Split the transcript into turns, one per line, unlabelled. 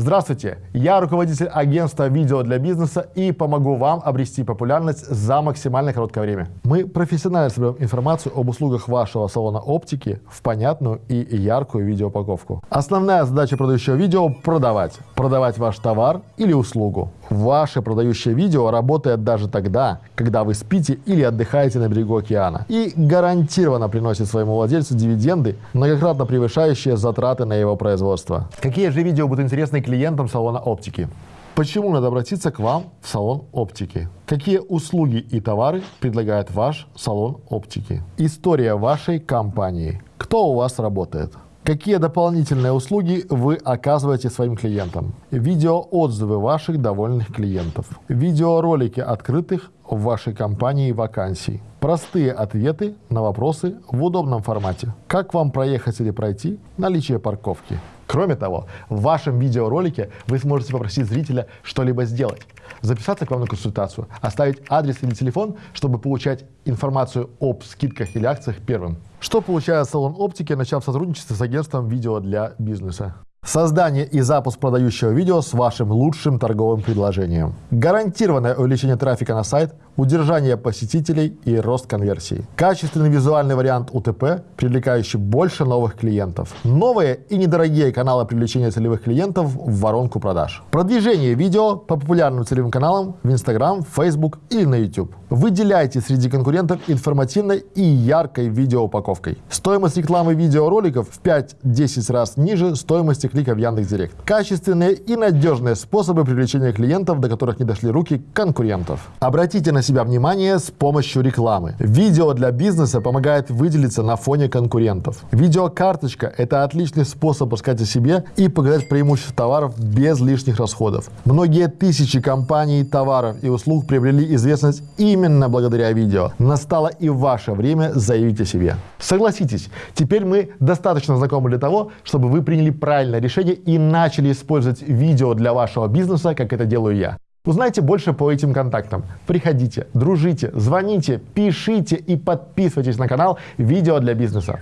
Здравствуйте, я руководитель агентства видео для бизнеса и помогу вам обрести популярность за максимально короткое время. Мы профессионально собираем информацию об услугах вашего салона оптики в понятную и яркую видеоупаковку. Основная задача продающего видео – продавать. Продавать ваш товар или услугу. Ваше продающее видео работает даже тогда, когда вы спите или отдыхаете на берегу океана. И гарантированно приносит своему владельцу дивиденды, многократно превышающие затраты на его производство. Какие же видео будут интересны клиентам салона оптики? Почему надо обратиться к вам в салон оптики? Какие услуги и товары предлагает ваш салон оптики? История вашей компании. Кто у вас работает? Какие дополнительные услуги вы оказываете своим клиентам? Видеоотзывы ваших довольных клиентов. Видеоролики открытых в вашей компании вакансий. Простые ответы на вопросы в удобном формате. Как вам проехать или пройти? Наличие парковки. Кроме того, в вашем видеоролике вы сможете попросить зрителя что-либо сделать, записаться к вам на консультацию, оставить адрес или телефон, чтобы получать информацию об скидках или акциях первым. Что получает салон оптики, начав сотрудничество с агентством видео для бизнеса? Создание и запуск продающего видео с вашим лучшим торговым предложением. Гарантированное увеличение трафика на сайт, удержание посетителей и рост конверсии. Качественный визуальный вариант УТП, привлекающий больше новых клиентов. Новые и недорогие каналы привлечения целевых клиентов в воронку продаж. Продвижение видео по популярным целевым каналам в Instagram, Facebook или на YouTube. Выделяйте среди конкурентов информативной и яркой видеоупаковкой. Стоимость рекламы видеороликов в 5-10 раз ниже стоимости клика в Яндекс.Директ. Качественные и надежные способы привлечения клиентов, до которых не дошли руки конкурентов. Обратите на себя внимание с помощью рекламы. Видео для бизнеса помогает выделиться на фоне конкурентов. Видеокарточка – это отличный способ рассказать о себе и показать преимущества товаров без лишних расходов. Многие тысячи компаний, товаров и услуг приобрели известность именно благодаря видео. Настало и ваше время заявить о себе. Согласитесь, теперь мы достаточно знакомы для того, чтобы вы приняли правильное решение и начали использовать видео для вашего бизнеса, как это делаю я. Узнайте больше по этим контактам. Приходите, дружите, звоните, пишите и подписывайтесь на канал «Видео для бизнеса».